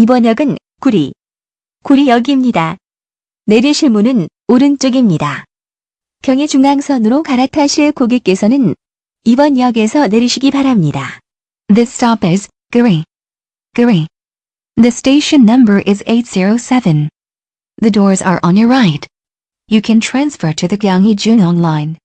이번 역은 구리, 구리역입니다. 내리실 문은 오른쪽입니다. 경의 중앙선으로 갈아타실 고객께서는 이번 역에서 내리시기 바랍니다. This stop is Guri. Guri. The station number is 807. The doors are on your right. You can transfer to the Gyeonggi Junong line.